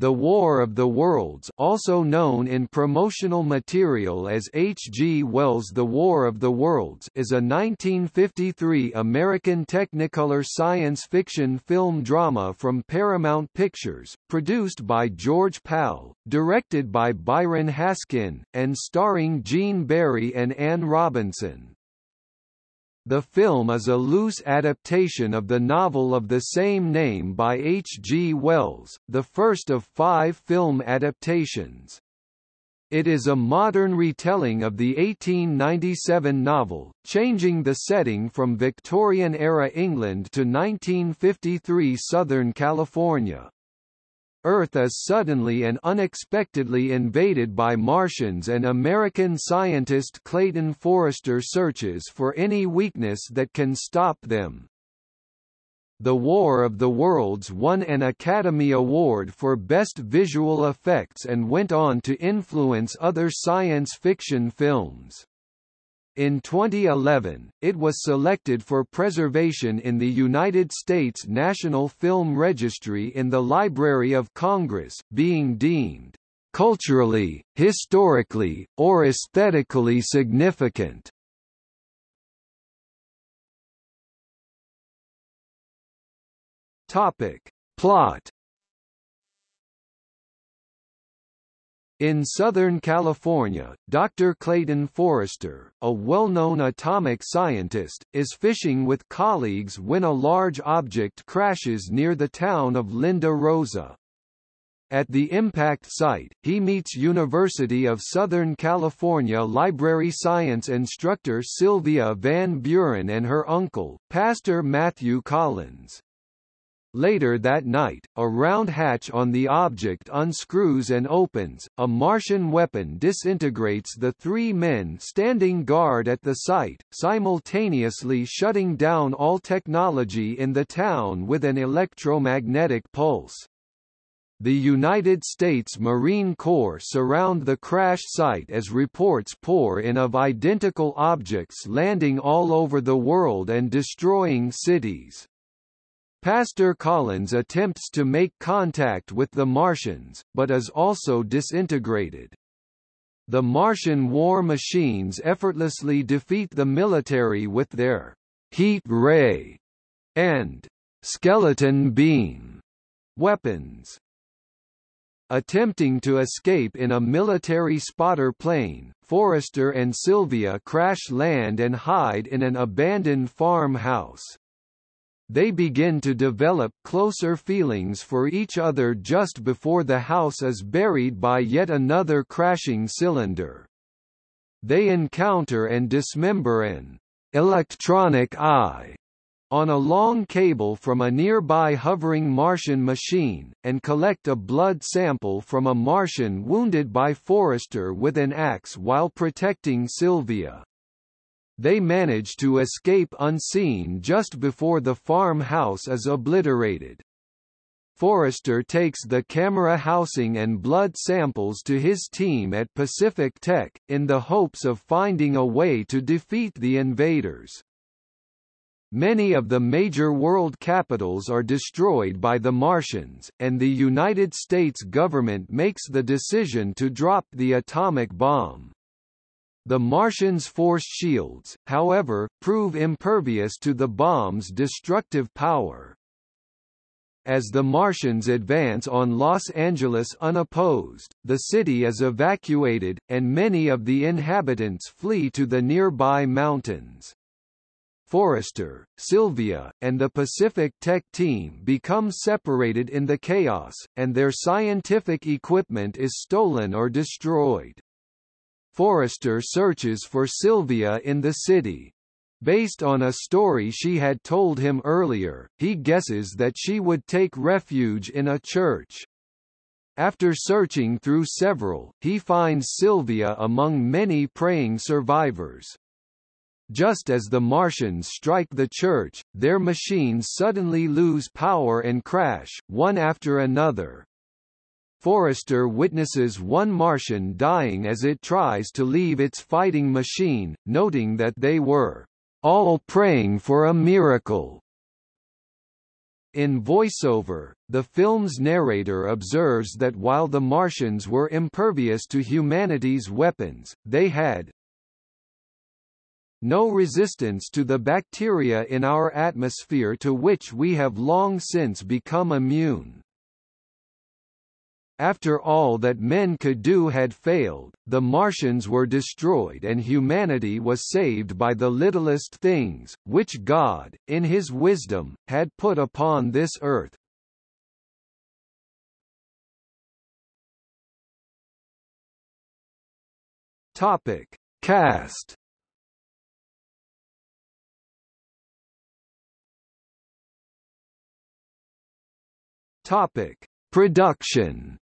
The War of the Worlds also known in promotional material as H. G. Wells' The War of the Worlds is a 1953 American Technicolor science fiction film drama from Paramount Pictures, produced by George Pal, directed by Byron Haskin, and starring Gene Barry and Anne Robinson. The film is a loose adaptation of the novel of the same name by H. G. Wells, the first of five film adaptations. It is a modern retelling of the 1897 novel, changing the setting from Victorian-era England to 1953 Southern California. Earth is suddenly and unexpectedly invaded by Martians and American scientist Clayton Forrester searches for any weakness that can stop them. The War of the Worlds won an Academy Award for Best Visual Effects and went on to influence other science fiction films. In 2011, it was selected for preservation in the United States National Film Registry in the Library of Congress, being deemed culturally, historically, or aesthetically significant. Topic. Plot In Southern California, Dr. Clayton Forrester, a well-known atomic scientist, is fishing with colleagues when a large object crashes near the town of Linda Rosa. At the impact site, he meets University of Southern California library science instructor Sylvia Van Buren and her uncle, Pastor Matthew Collins. Later that night, a round hatch on the object unscrews and opens, a Martian weapon disintegrates the three men standing guard at the site, simultaneously shutting down all technology in the town with an electromagnetic pulse. The United States Marine Corps surround the crash site as reports pour in of identical objects landing all over the world and destroying cities. Pastor Collins attempts to make contact with the Martians, but is also disintegrated. The Martian war machines effortlessly defeat the military with their heat ray and skeleton beam weapons. Attempting to escape in a military spotter plane, Forrester and Sylvia crash land and hide in an abandoned farmhouse. They begin to develop closer feelings for each other just before the house is buried by yet another crashing cylinder. They encounter and dismember an electronic eye on a long cable from a nearby hovering Martian machine, and collect a blood sample from a Martian wounded by Forrester with an axe while protecting Sylvia. They manage to escape unseen just before the farmhouse is obliterated. Forrester takes the camera housing and blood samples to his team at Pacific Tech, in the hopes of finding a way to defeat the invaders. Many of the major world capitals are destroyed by the Martians, and the United States government makes the decision to drop the atomic bomb. The Martians' force shields, however, prove impervious to the bomb's destructive power. As the Martians advance on Los Angeles unopposed, the city is evacuated, and many of the inhabitants flee to the nearby mountains. Forrester, Sylvia, and the Pacific Tech team become separated in the chaos, and their scientific equipment is stolen or destroyed. Forrester searches for Sylvia in the city. Based on a story she had told him earlier, he guesses that she would take refuge in a church. After searching through several, he finds Sylvia among many praying survivors. Just as the Martians strike the church, their machines suddenly lose power and crash, one after another. Forrester witnesses one Martian dying as it tries to leave its fighting machine, noting that they were all praying for a miracle. In voiceover, the film's narrator observes that while the Martians were impervious to humanity's weapons, they had no resistance to the bacteria in our atmosphere to which we have long since become immune. After all that men could do had failed, the Martians were destroyed and humanity was saved by the littlest things, which God, in his wisdom, had put upon this earth. Topic. Cast Topic. Production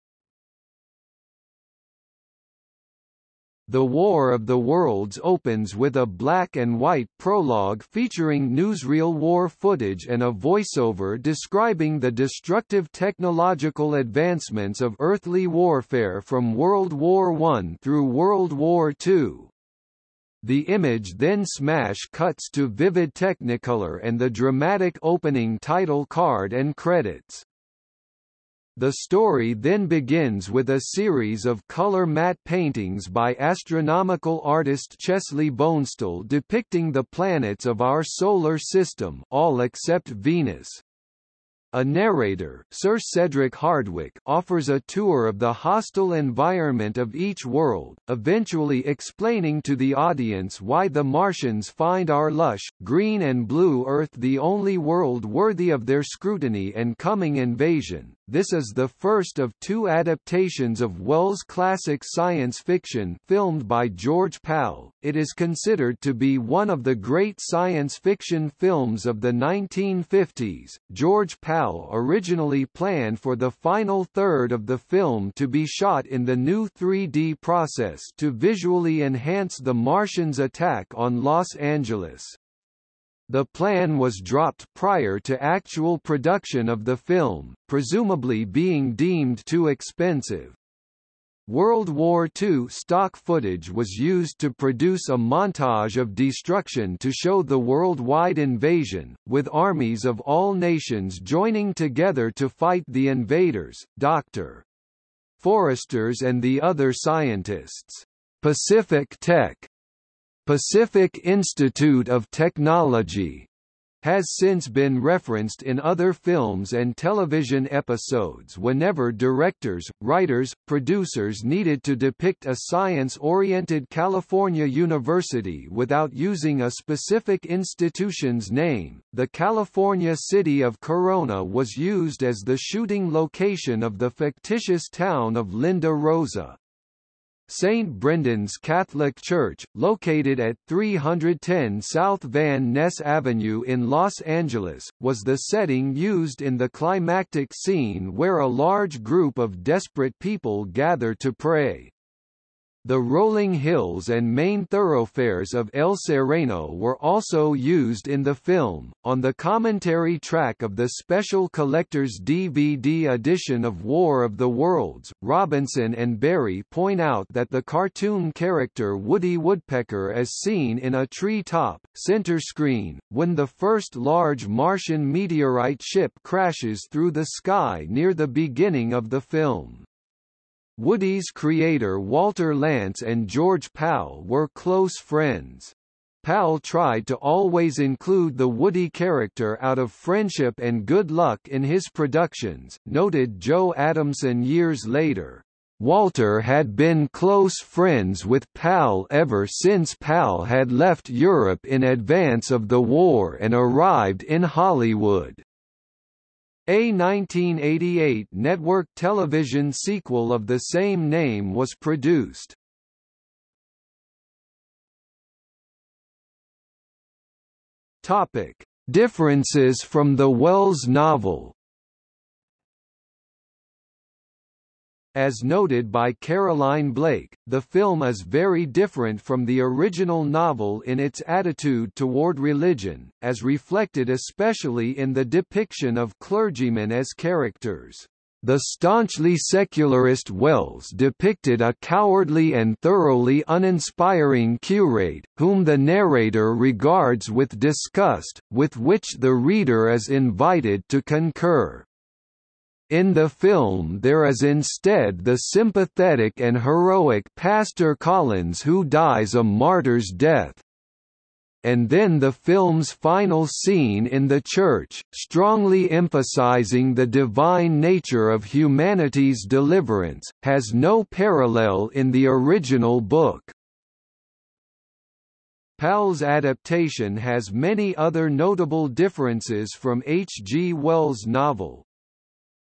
The War of the Worlds opens with a black and white prologue featuring newsreel war footage and a voiceover describing the destructive technological advancements of earthly warfare from World War I through World War II. The image then smash cuts to vivid Technicolor and the dramatic opening title card and credits. The story then begins with a series of color matte paintings by astronomical artist Chesley Bonestell depicting the planets of our solar system all except Venus. A narrator, Sir Cedric Hardwicke, offers a tour of the hostile environment of each world, eventually explaining to the audience why the Martians find our lush, green and blue Earth the only world worthy of their scrutiny and coming invasion. This is the first of two adaptations of Wells' classic science fiction filmed by George Pal. It is considered to be one of the great science fiction films of the 1950s. George Pal originally planned for the final third of the film to be shot in the new 3D process to visually enhance the Martians' attack on Los Angeles. The plan was dropped prior to actual production of the film, presumably being deemed too expensive. World War II stock footage was used to produce a montage of destruction to show the worldwide invasion, with armies of all nations joining together to fight the invaders, Dr. Forresters and the other scientists. Pacific Tech Pacific Institute of Technology has since been referenced in other films and television episodes whenever directors, writers, producers needed to depict a science-oriented California university without using a specific institution's name. The California city of Corona was used as the shooting location of the fictitious town of Linda Rosa. St. Brendan's Catholic Church, located at 310 South Van Ness Avenue in Los Angeles, was the setting used in the climactic scene where a large group of desperate people gather to pray. The rolling hills and main thoroughfares of El Sereno were also used in the film. On the commentary track of the special collector's DVD edition of War of the Worlds, Robinson and Barry point out that the cartoon character Woody Woodpecker is seen in a tree top, center screen, when the first large Martian meteorite ship crashes through the sky near the beginning of the film. Woody's creator Walter Lantz and George Pal were close friends. Pal tried to always include the Woody character out of friendship and good luck in his productions, noted Joe Adamson years later. Walter had been close friends with Pal ever since Pal had left Europe in advance of the war and arrived in Hollywood. A 1988 network television sequel of the same name was produced. Differences from the Wells novel As noted by Caroline Blake, the film is very different from the original novel in its attitude toward religion, as reflected especially in the depiction of clergymen as characters. The staunchly secularist Wells depicted a cowardly and thoroughly uninspiring curate, whom the narrator regards with disgust, with which the reader is invited to concur. In the film there is instead the sympathetic and heroic Pastor Collins who dies a martyr's death and then the film's final scene in the church, strongly emphasizing the divine nature of humanity's deliverance, has no parallel in the original book. Pal's adaptation has many other notable differences from H. G. Wells' novel.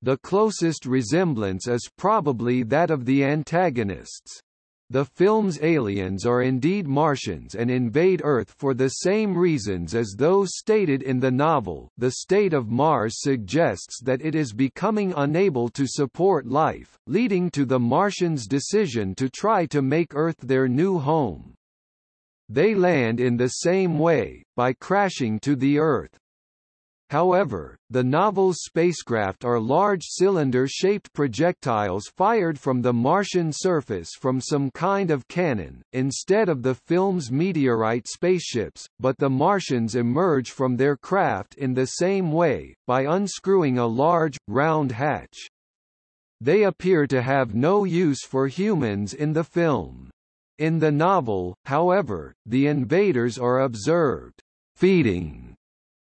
The closest resemblance is probably that of the antagonists. The film's aliens are indeed Martians and invade Earth for the same reasons as those stated in the novel. The state of Mars suggests that it is becoming unable to support life, leading to the Martians' decision to try to make Earth their new home. They land in the same way, by crashing to the Earth. However, the novel's spacecraft are large cylinder-shaped projectiles fired from the Martian surface from some kind of cannon, instead of the film's meteorite spaceships, but the Martians emerge from their craft in the same way, by unscrewing a large, round hatch. They appear to have no use for humans in the film. In the novel, however, the invaders are observed feeding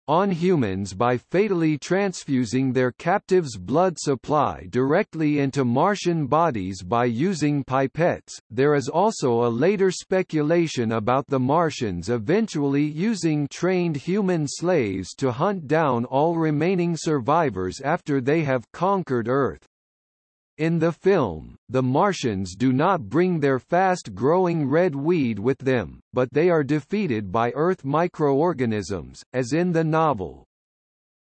on humans by fatally transfusing their captives' blood supply directly into Martian bodies by using pipettes. There is also a later speculation about the Martians eventually using trained human slaves to hunt down all remaining survivors after they have conquered Earth. In the film, the Martians do not bring their fast-growing red weed with them, but they are defeated by Earth microorganisms, as in the novel.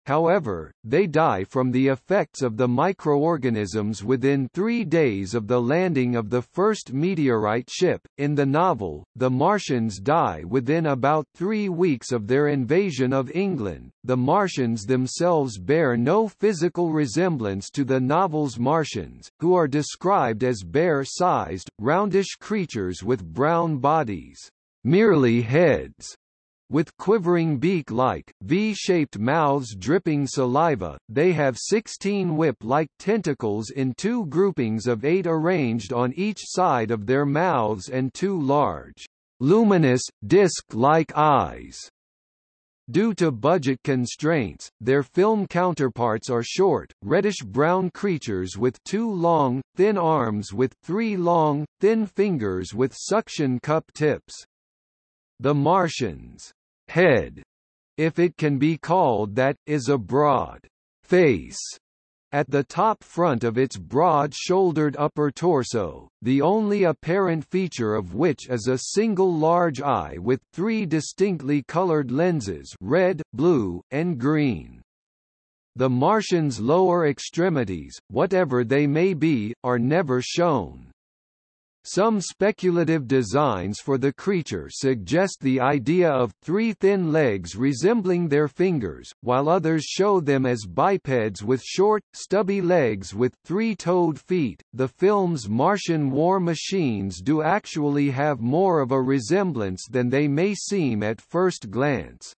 However, they die from the effects of the microorganisms within three days of the landing of the first meteorite ship. In the novel, the Martians die within about three weeks of their invasion of England. The Martians themselves bear no physical resemblance to the novel's Martians, who are described as bear-sized, roundish creatures with brown bodies, merely heads with quivering beak-like, V-shaped mouths dripping saliva, they have 16 whip-like tentacles in two groupings of eight arranged on each side of their mouths and two large, luminous, disc-like eyes. Due to budget constraints, their film counterparts are short, reddish-brown creatures with two long, thin arms with three long, thin fingers with suction cup tips. The Martians head, if it can be called that, is a broad face at the top front of its broad-shouldered upper torso, the only apparent feature of which is a single large eye with three distinctly colored lenses red, blue, and green. The Martian's lower extremities, whatever they may be, are never shown. Some speculative designs for the creature suggest the idea of three thin legs resembling their fingers, while others show them as bipeds with short, stubby legs with three-toed feet. The film's Martian war machines do actually have more of a resemblance than they may seem at first glance.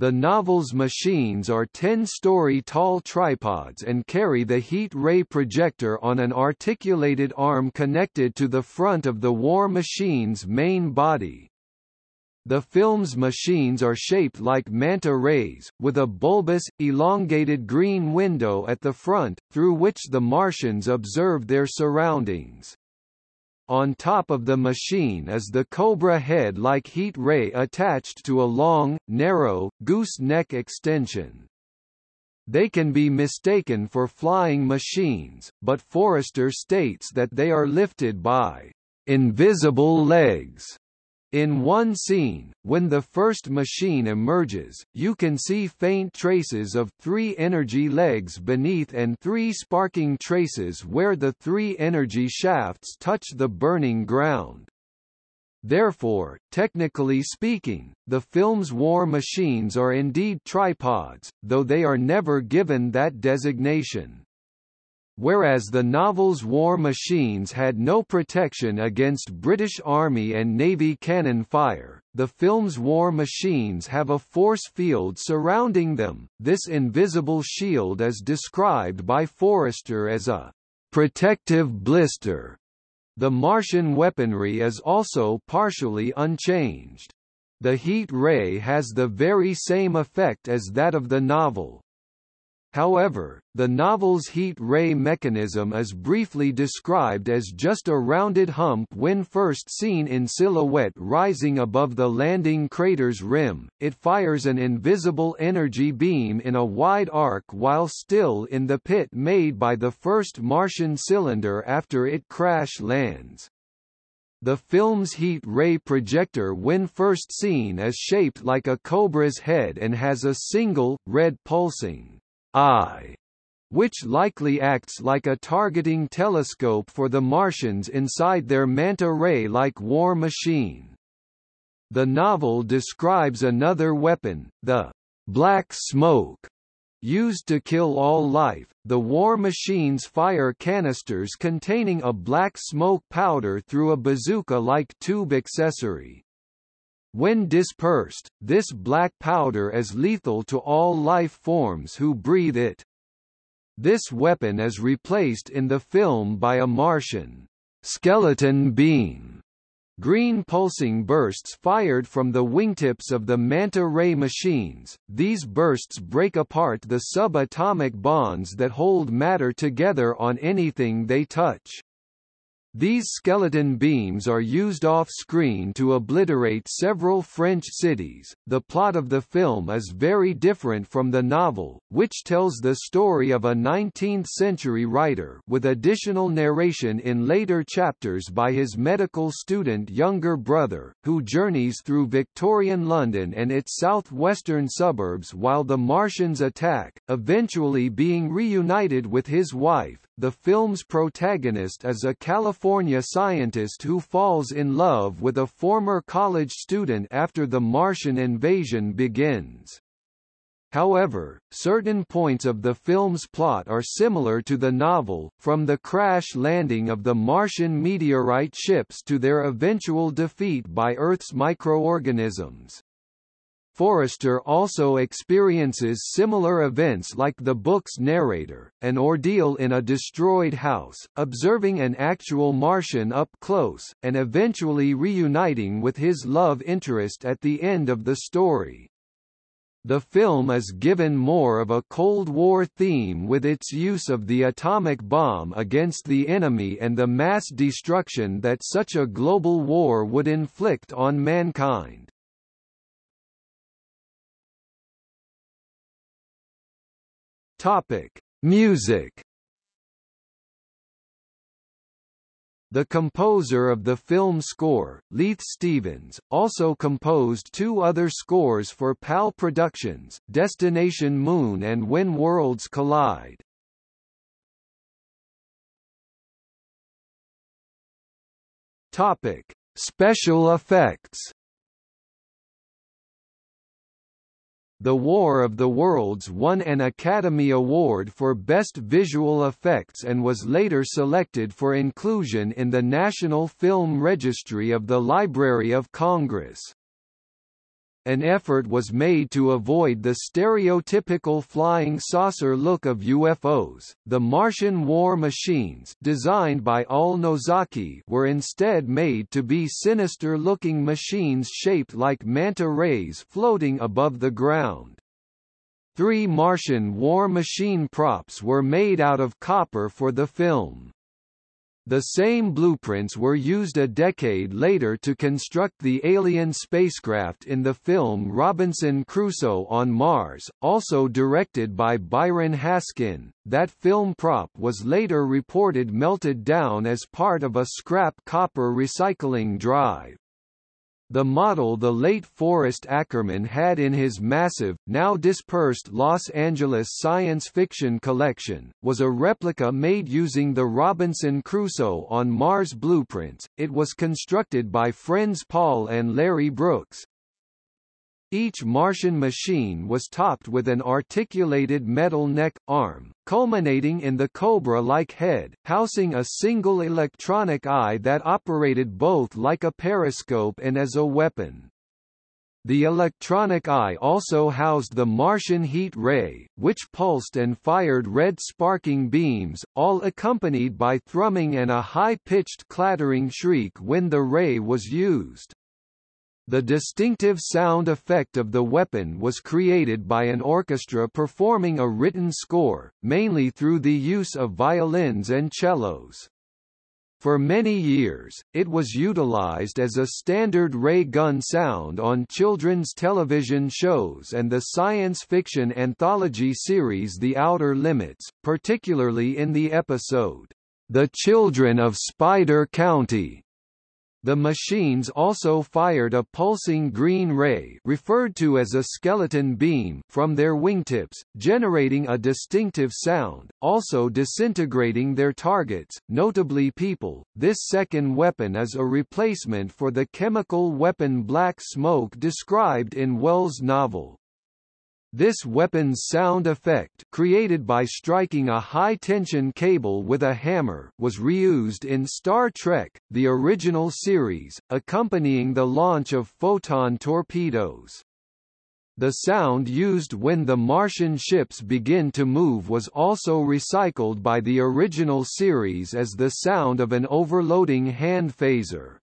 The novel's machines are 10-story tall tripods and carry the heat ray projector on an articulated arm connected to the front of the war machine's main body. The film's machines are shaped like manta rays, with a bulbous, elongated green window at the front, through which the Martians observe their surroundings. On top of the machine is the Cobra head-like heat ray attached to a long, narrow, gooseneck extension. They can be mistaken for flying machines, but Forrester states that they are lifted by invisible legs in one scene, when the first machine emerges, you can see faint traces of three energy legs beneath and three sparking traces where the three energy shafts touch the burning ground. Therefore, technically speaking, the film's war machines are indeed tripods, though they are never given that designation. Whereas the novel's war machines had no protection against British Army and Navy cannon fire, the film's war machines have a force field surrounding them. This invisible shield is described by Forrester as a protective blister. The Martian weaponry is also partially unchanged. The heat ray has the very same effect as that of the novel, However, the novel's heat ray mechanism is briefly described as just a rounded hump when first seen in silhouette rising above the landing crater's rim. It fires an invisible energy beam in a wide arc while still in the pit made by the first Martian cylinder after it crash lands. The film's heat ray projector when first seen is shaped like a cobra's head and has a single, red pulsing eye, which likely acts like a targeting telescope for the Martians inside their manta ray-like war machine. The novel describes another weapon, the black smoke, used to kill all life. The war machines fire canisters containing a black smoke powder through a bazooka-like tube accessory. When dispersed, this black powder is lethal to all life forms who breathe it. This weapon is replaced in the film by a Martian skeleton beam. Green pulsing bursts fired from the wingtips of the manta ray machines. These bursts break apart the subatomic bonds that hold matter together on anything they touch. These skeleton beams are used off-screen to obliterate several French cities. The plot of the film is very different from the novel, which tells the story of a 19th-century writer with additional narration in later chapters by his medical student younger brother, who journeys through Victorian London and its southwestern suburbs while the Martians attack, eventually being reunited with his wife. The film's protagonist is a California scientist who falls in love with a former college student after the Martian invasion begins. However, certain points of the film's plot are similar to the novel, from the crash landing of the Martian meteorite ships to their eventual defeat by Earth's microorganisms. Forrester also experiences similar events like the book's narrator, an ordeal in a destroyed house, observing an actual Martian up close, and eventually reuniting with his love interest at the end of the story. The film is given more of a Cold War theme with its use of the atomic bomb against the enemy and the mass destruction that such a global war would inflict on mankind. Topic: Music. The composer of the film score, Leith Stevens, also composed two other scores for PAL Productions, Destination Moon and When Worlds Collide. Topic: Special effects. The War of the Worlds won an Academy Award for Best Visual Effects and was later selected for inclusion in the National Film Registry of the Library of Congress an effort was made to avoid the stereotypical flying saucer look of UFOs. The Martian war machines, designed by Al Nozaki, were instead made to be sinister-looking machines shaped like manta rays floating above the ground. Three Martian war machine props were made out of copper for the film. The same blueprints were used a decade later to construct the alien spacecraft in the film Robinson Crusoe on Mars, also directed by Byron Haskin. That film prop was later reported melted down as part of a scrap copper recycling drive. The model the late Forrest Ackerman had in his massive, now dispersed Los Angeles science fiction collection, was a replica made using the Robinson Crusoe on Mars blueprints. It was constructed by friends Paul and Larry Brooks, Each Martian machine was topped with an articulated metal neck, arm, culminating in the Cobra-like head, housing a single electronic eye that operated both like a periscope and as a weapon. The electronic eye also housed the Martian heat ray, which pulsed and fired red sparking beams, all accompanied by thrumming and a high-pitched clattering shriek when the ray was used. The distinctive sound effect of the weapon was created by an orchestra performing a written score, mainly through the use of violins and cellos. For many years, it was utilized as a standard ray gun sound on children's television shows and the science fiction anthology series The Outer Limits, particularly in the episode, The Children of Spider County. The machines also fired a pulsing green ray referred to as a skeleton beam from their wingtips, generating a distinctive sound, also disintegrating their targets, notably people. This second weapon is a replacement for the chemical weapon black smoke described in Wells' novel. This weapon's sound effect created by striking a high-tension cable with a hammer was reused in Star Trek, the original series, accompanying the launch of photon torpedoes. The sound used when the Martian ships begin to move was also recycled by the original series as the sound of an overloading hand phaser.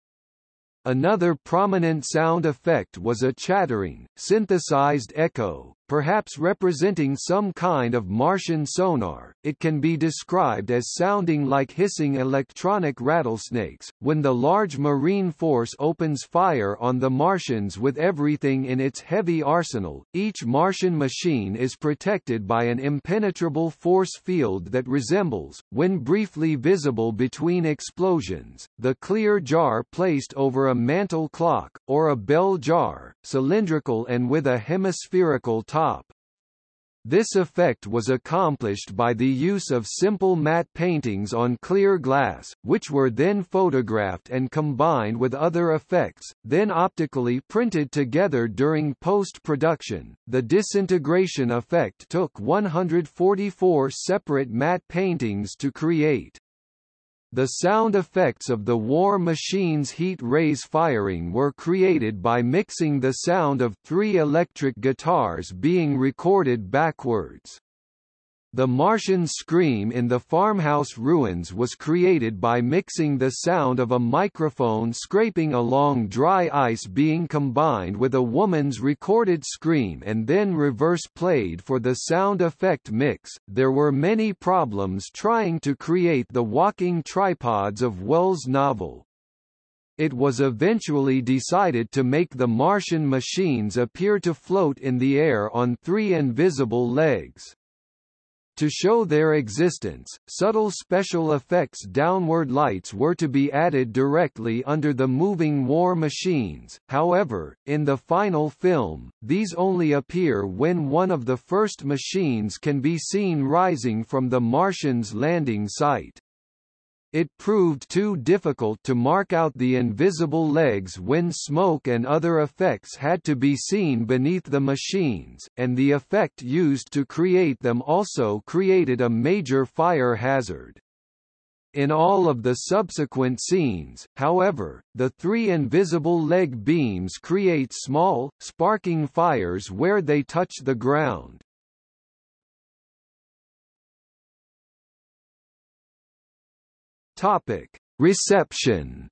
Another prominent sound effect was a chattering, synthesized echo, perhaps representing some kind of Martian sonar. It can be described as sounding like hissing electronic rattlesnakes. When the large marine force opens fire on the Martians with everything in its heavy arsenal, each Martian machine is protected by an impenetrable force field that resembles, when briefly visible between explosions, the clear jar placed over a mantle clock, or a bell jar, cylindrical and with a hemispherical top top. This effect was accomplished by the use of simple matte paintings on clear glass, which were then photographed and combined with other effects, then optically printed together during post-production. The disintegration effect took 144 separate matte paintings to create. The sound effects of the War Machine's heat rays firing were created by mixing the sound of three electric guitars being recorded backwards. The Martian scream in the farmhouse ruins was created by mixing the sound of a microphone scraping along dry ice being combined with a woman's recorded scream and then reverse played for the sound effect mix. There were many problems trying to create the walking tripods of Wells' novel. It was eventually decided to make the Martian machines appear to float in the air on three invisible legs. To show their existence, subtle special effects downward lights were to be added directly under the moving war machines, however, in the final film, these only appear when one of the first machines can be seen rising from the Martians' landing site. It proved too difficult to mark out the invisible legs when smoke and other effects had to be seen beneath the machines, and the effect used to create them also created a major fire hazard. In all of the subsequent scenes, however, the three invisible leg beams create small, sparking fires where they touch the ground. Topic: Reception.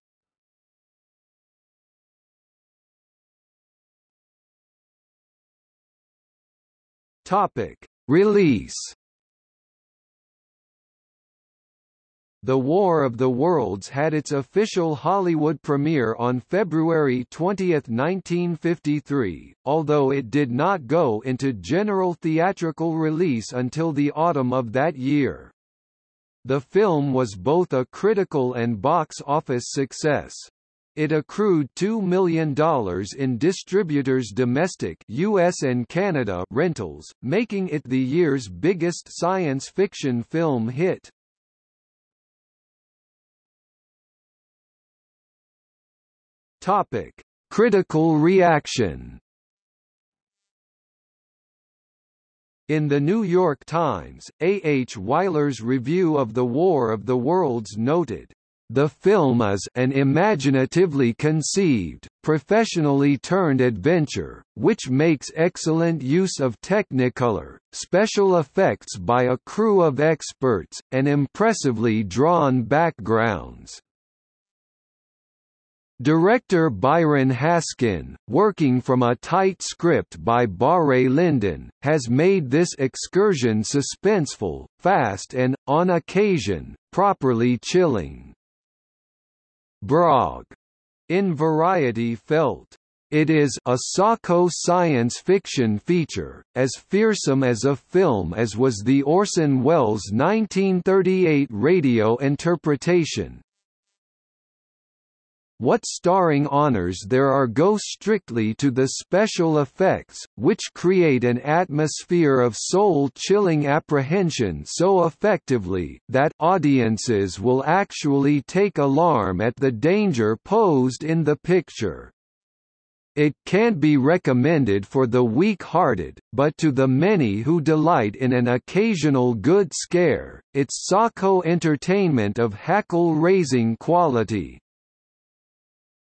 Topic: Release. The War of the Worlds had its official Hollywood premiere on February 20, 1953, although it did not go into general theatrical release until the autumn of that year. The film was both a critical and box office success. It accrued $2 million in distributors' domestic US and Canada rentals, making it the year's biggest science fiction film hit. Topic: Critical reaction In the New York Times, A. H. Weiler's review of The War of the Worlds noted, the film is an imaginatively conceived, professionally turned adventure, which makes excellent use of technicolor, special effects by a crew of experts, and impressively drawn backgrounds. Director Byron Haskin, working from a tight script by Barre Lyndon, has made this excursion suspenseful, fast and, on occasion, properly chilling. Brog, in Variety felt, it is a socko science fiction feature, as fearsome as a film as was the Orson Welles 1938 radio interpretation, what starring honors there are go strictly to the special effects, which create an atmosphere of soul-chilling apprehension so effectively, that audiences will actually take alarm at the danger posed in the picture. It can't be recommended for the weak-hearted, but to the many who delight in an occasional good scare, it's socko entertainment of hackle-raising quality.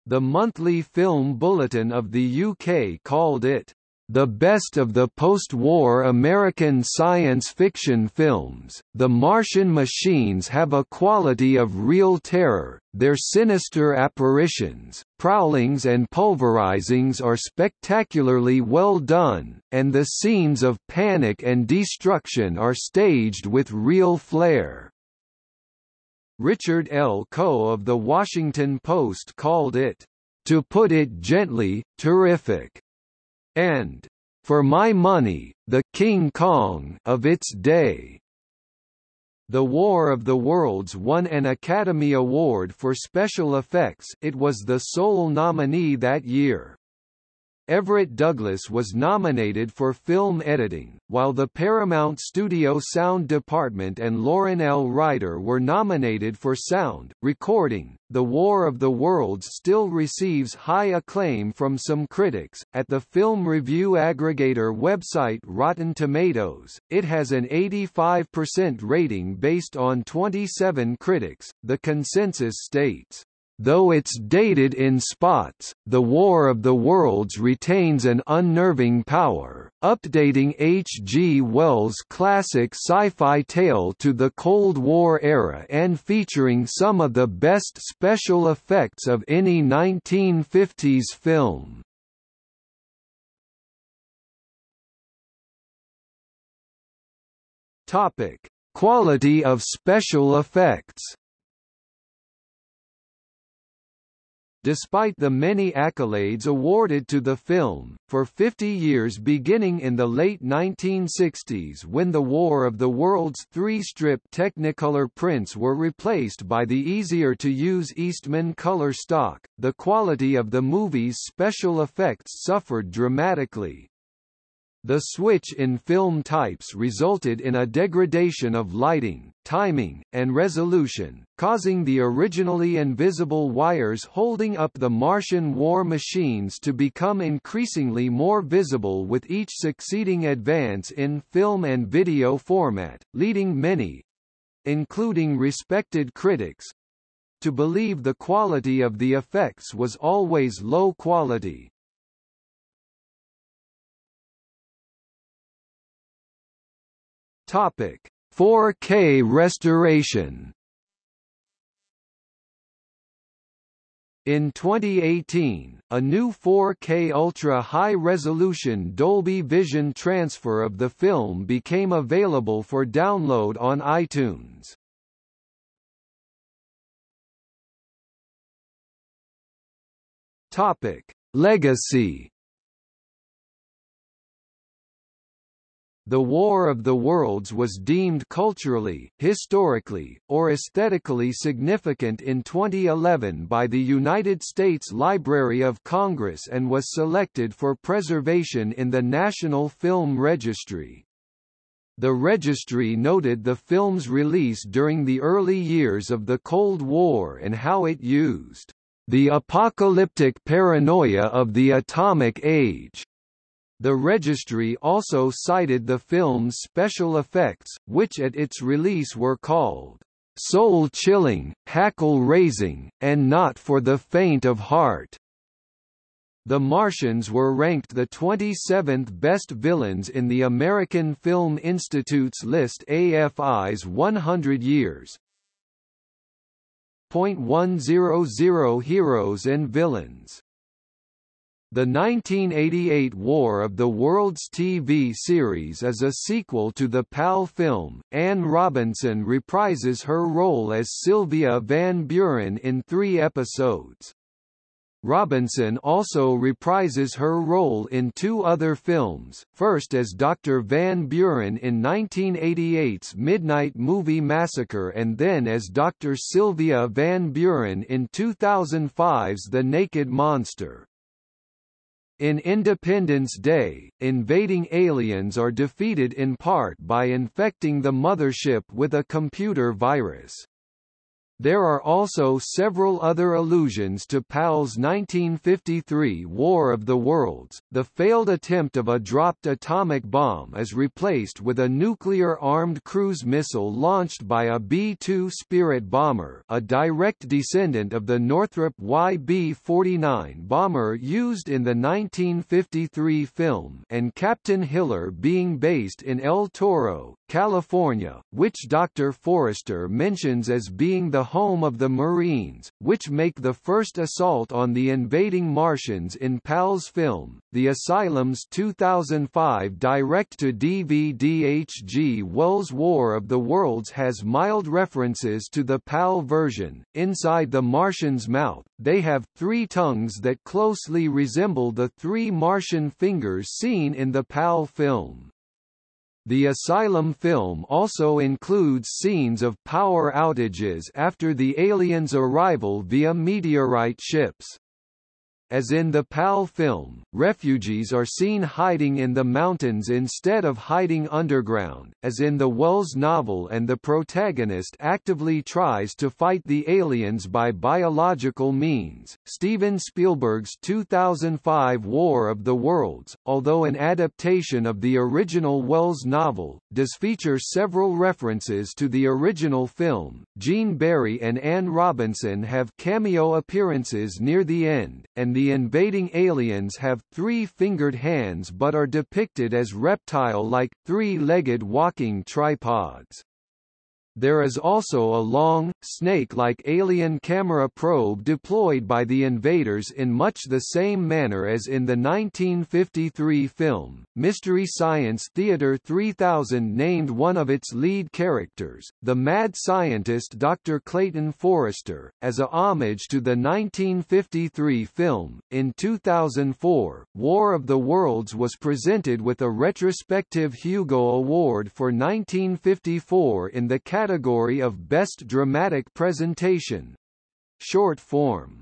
The Monthly Film Bulletin of the UK called it, the best of the post-war American science fiction films, the Martian machines have a quality of real terror, their sinister apparitions, prowlings and pulverizings are spectacularly well done, and the scenes of panic and destruction are staged with real flair. Richard L. Coe of The Washington Post called it, "...to put it gently, terrific," and, "...for my money, the King Kong of its day." The War of the Worlds won an Academy Award for Special Effects it was the sole nominee that year. Everett Douglas was nominated for film editing, while the Paramount Studio Sound Department and Loren L. Ryder were nominated for sound, recording. The War of the Worlds still receives high acclaim from some critics. At the film review aggregator website Rotten Tomatoes, it has an 85% rating based on 27 critics. The consensus states, Though it's dated in spots, The War of the Worlds retains an unnerving power, updating H. G. Wells' classic sci-fi tale to the Cold War era and featuring some of the best special effects of any 1950s film. Quality of special effects Despite the many accolades awarded to the film, for 50 years beginning in the late 1960s when the War of the Worlds three-strip Technicolor prints were replaced by the easier-to-use Eastman color stock, the quality of the movie's special effects suffered dramatically. The switch in film types resulted in a degradation of lighting, timing, and resolution, causing the originally invisible wires holding up the Martian war machines to become increasingly more visible with each succeeding advance in film and video format, leading many including respected critics to believe the quality of the effects was always low quality. Topic: 4K restoration. In 2018, a new 4K Ultra High-Resolution Dolby Vision transfer of the film became available for download on iTunes. Topic: Legacy The War of the Worlds was deemed culturally, historically, or aesthetically significant in 2011 by the United States Library of Congress and was selected for preservation in the National Film Registry. The registry noted the film's release during the early years of the Cold War and how it used the apocalyptic paranoia of the atomic age The registry also cited the film's special effects, which at its release were called soul-chilling, hackle-raising, and not for the faint of heart. The Martians were ranked the 27th best villains in the American Film Institute's list AFI's 100 Years. .100 Heroes and Villains the 1988 War of the Worlds TV series is a sequel to the Pal film. Anne Robinson reprises her role as Sylvia Van Buren in three episodes. Robinson also reprises her role in two other films, first as Dr. Van Buren in 1988's Midnight Movie Massacre and then as Dr. Sylvia Van Buren in 2005's The Naked Monster. In Independence Day, invading aliens are defeated in part by infecting the mothership with a computer virus. There are also several other allusions to Pal's 1953 War of the Worlds. The failed attempt of a dropped atomic bomb is replaced with a nuclear-armed cruise missile launched by a B-2 Spirit bomber, a direct descendant of the Northrop YB-49 bomber used in the 1953 film, and Captain Hiller being based in El Toro, California, which Dr. Forrester mentions as being the home of the Marines, which make the first assault on the invading Martians in Pal's film. The Asylum's 2005 direct-to-DVD H.G. Wells' War of the Worlds has mild references to the Pal version. Inside the Martian's mouth, they have three tongues that closely resemble the three Martian fingers seen in the Pal film. The Asylum film also includes scenes of power outages after the aliens' arrival via meteorite ships. As in the Pal film, refugees are seen hiding in the mountains instead of hiding underground, as in the Wells novel and the protagonist actively tries to fight the aliens by biological means. Steven Spielberg's 2005 War of the Worlds, although an adaptation of the original Wells novel, does feature several references to the original film. Gene Barry and Anne Robinson have cameo appearances near the end, and the invading aliens have three-fingered hands but are depicted as reptile-like, three-legged walking tripods. There is also a long, snake-like alien camera probe deployed by the invaders in much the same manner as in the 1953 film. Mystery Science Theater 3000 named one of its lead characters, the mad scientist Dr. Clayton Forrester, as a homage to the 1953 film. In 2004, War of the Worlds was presented with a retrospective Hugo Award for 1954 in the category category of Best Dramatic Presentation. Short form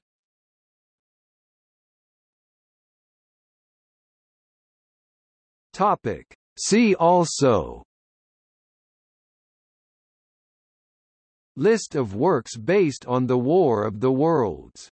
Topic. See also List of works based on the War of the Worlds